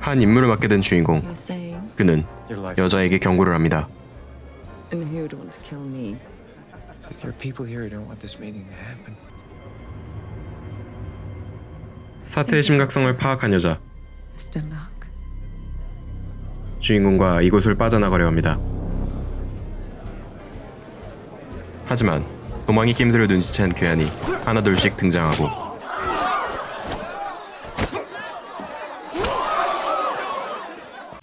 한 임무를 맡게 된 주인공 그는 Your life. 여자에게 경고를 합니다. and who would want to kill me? There are people here who don't want this meeting to happen. 사태의 심각성을 파악한 여자 Mr. Luck. 주인공과 이곳을 빠져나가려 합니다. 하지만 도망이 낌새를 눈치챈 괴한이 하나둘씩 등장하고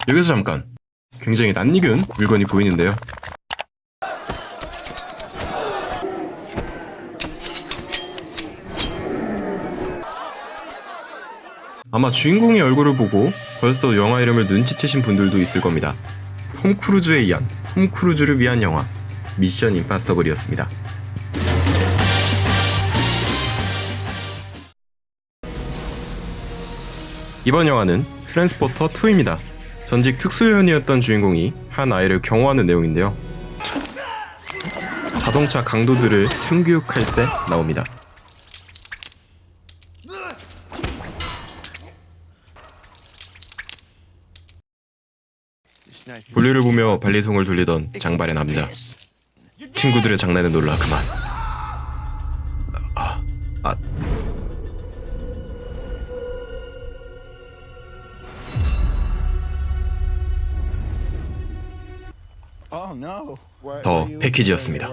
여기서 잠깐 굉장히 낯익은 물건이 보이는데요. 아마 주인공의 얼굴을 보고 벌써 영화 이름을 눈치채신 분들도 있을 겁니다. 톰 크루즈에 의한 톰 크루즈를 위한 영화 미션 임파서블이었습니다. 이번 영화는 트랜스포터 2입니다. 전직 특수요원이었던 주인공이 한 아이를 경호하는 내용인데요. 자동차 강도들을 참교육할 때 나옵니다. 볼일을 보며 반리송을 돌리던 장발의 남자. 친구들의 장난에 놀라 그만. 아, 아. Oh 더 패키지였습니다.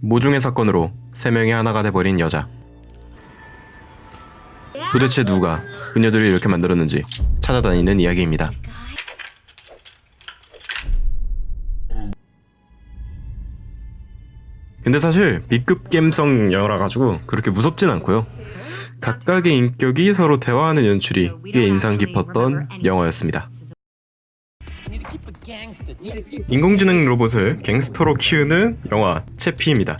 모종의 사건으로 세 명이 하나가 돼버린 여자. 도대체 누가 그녀들을 이렇게 만들었는지 찾아다니는 이야기입니다. 근데 사실 B급 감성 영화라 가지고 그렇게 무섭진 않고요. 각각의 인격이 서로 대화하는 연출이 꽤 인상 깊었던 영화였습니다. 인공지능 로봇을 갱스터로 키우는 영화 채피입니다.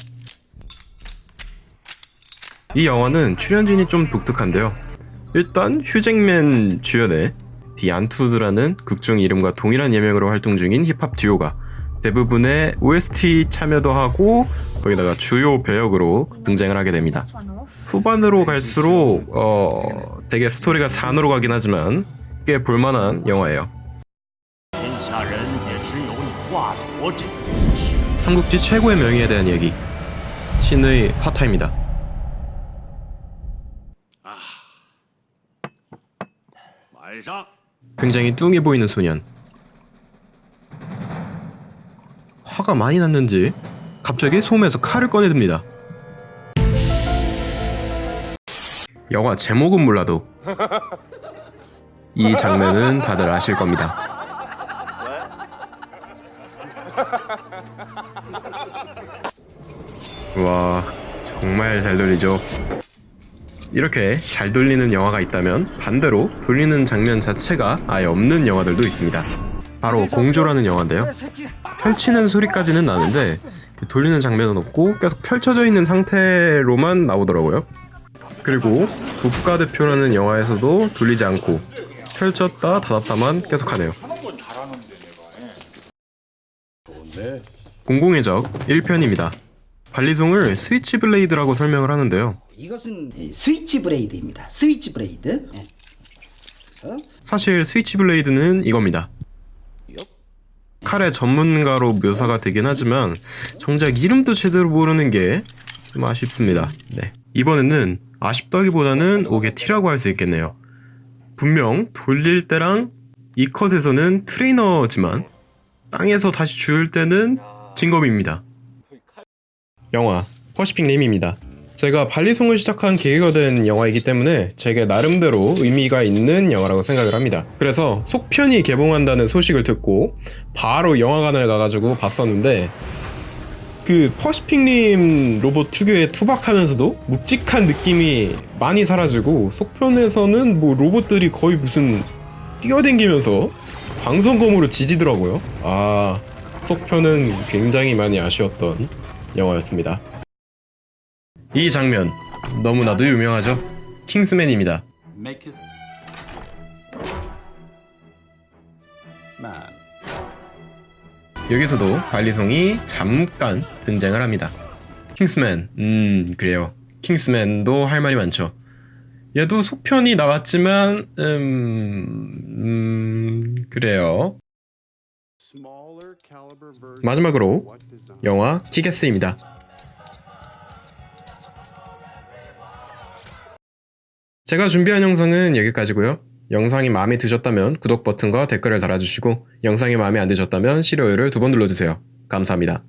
이 영화는 출연진이 좀 독특한데요. 일단 휴잭맨 주연의 디 안투드라는 극중 이름과 동일한 예명으로 활동 중인 힙합 듀오가 대부분의 OST 참여도 하고 거기다가 주요 배역으로 등장을 하게 됩니다. 후반으로 갈수록 어 되게 스토리가 산으로 가긴 하지만 꽤 볼만한 영화예요. 삼국지 최고의 명의에 대한 얘기 신의 화타입니다. 굉장히 뚱해 보이는 소년. 화가 많이 났는지 갑자기 소음에서 칼을 꺼내듭니다. 영화 제목은 몰라도 이 장면은 다들 아실 겁니다. 와 정말 잘 돌리죠. 이렇게 잘 돌리는 영화가 있다면 반대로 돌리는 장면 자체가 아예 없는 영화들도 있습니다. 바로 공조라는 영화인데요. 펼치는 소리까지는 나는데 돌리는 장면은 없고 계속 펼쳐져 있는 상태로만 나오더라고요. 그리고 국가대표라는 영화에서도 돌리지 않고 펼쳤다 닫았다만 계속하네요. 공공의 적 1편입니다. 관리송을 switchblade라고 설명을 하는데요. 이것은 switchblade입니다. switchblade. 예. 사실 switchblade는 이겁니다. 칼의 전문가로 묘사가 되긴 하지만 정작 이름도 제대로 모르는 게 좀 아쉽습니다. 네. 이번에는 아쉽다기보다는 옥에 티라고 할 수 있겠네요. 분명 돌릴 때랑 이 컷에서는 트레이너지만 땅에서 다시 주울 때는 진검입니다. 영화 퍼시픽 림입니다. 제가 발리송을 시작한 계기가 된 영화이기 때문에 제게 나름대로 의미가 있는 영화라고 생각을 합니다. 그래서 속편이 개봉한다는 소식을 듣고 바로 영화관을 가가지고 봤었는데 그 퍼시픽님 로봇 특유의 투박하면서도 묵직한 느낌이 많이 사라지고 속편에서는 뭐 로봇들이 거의 무슨 뛰어댕기면서 광선검으로 지지더라고요. 아 속편은 굉장히 많이 아쉬웠던 영화였습니다. 이 장면 너무나도 유명하죠. 킹스맨입니다. 여기서도 관리송이 잠깐 등장을 합니다. 킹스맨, 음 그래요. 킹스맨도 할 말이 많죠. 얘도 속편이 나왔지만 음, 음 그래요. 마지막으로 영화 키게스입니다. 제가 준비한 영상은 여기까지고요. 영상이 마음에 드셨다면 구독 버튼과 댓글을 달아주시고 영상이 마음에 안 드셨다면 싫어요를 두 번 눌러주세요. 감사합니다.